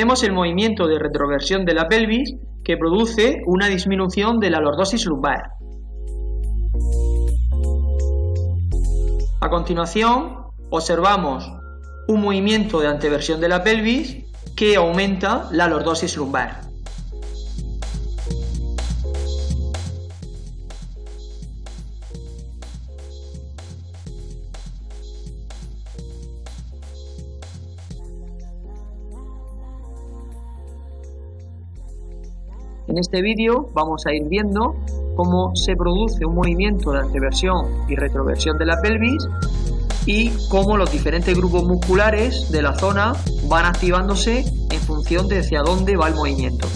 vemos el movimiento de retroversión de la pelvis que produce una disminución de la lordosis lumbar. A continuación, observamos un movimiento de anteversión de la pelvis que aumenta la lordosis lumbar. En este vídeo vamos a ir viendo cómo se produce un movimiento de anteversión y retroversión de la pelvis y cómo los diferentes grupos musculares de la zona van activándose en función de hacia dónde va el movimiento.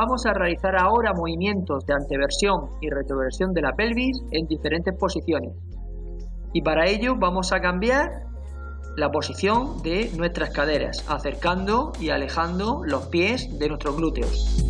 Vamos a realizar ahora movimientos de anteversión y retroversión de la pelvis en diferentes posiciones. Y para ello vamos a cambiar la posición de nuestras caderas, acercando y alejando los pies de nuestros glúteos.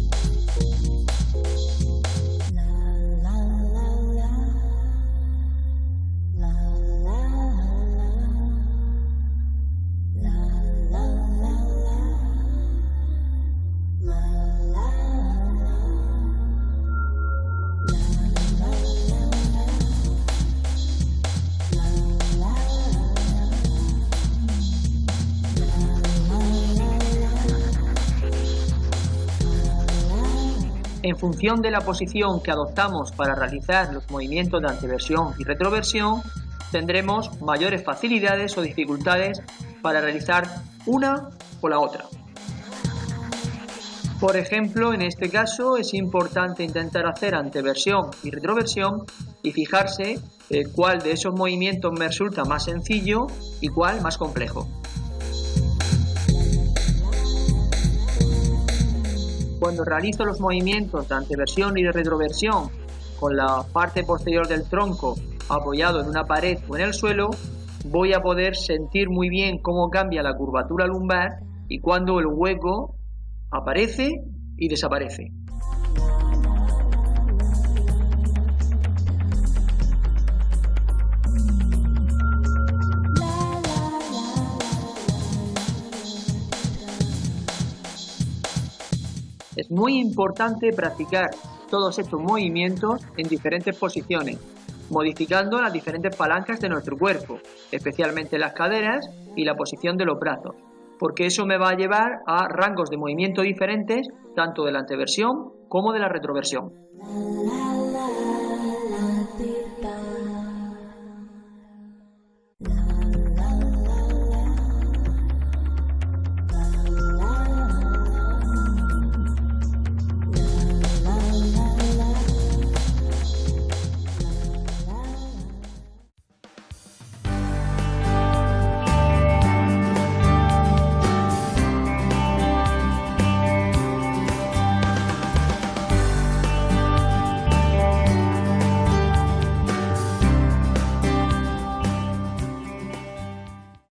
En función de la posición que adoptamos para realizar los movimientos de anteversión y retroversión, tendremos mayores facilidades o dificultades para realizar una o la otra. Por ejemplo, en este caso es importante intentar hacer anteversión y retroversión y fijarse eh, cuál de esos movimientos me resulta más sencillo y cuál más complejo. Cuando realizo los movimientos de anteversión y de retroversión con la parte posterior del tronco apoyado en una pared o en el suelo, voy a poder sentir muy bien cómo cambia la curvatura lumbar y cuando el hueco aparece y desaparece. Es muy importante practicar todos estos movimientos en diferentes posiciones, modificando las diferentes palancas de nuestro cuerpo, especialmente las caderas y la posición de los brazos, porque eso me va a llevar a rangos de movimiento diferentes, tanto de la anteversión como de la retroversión.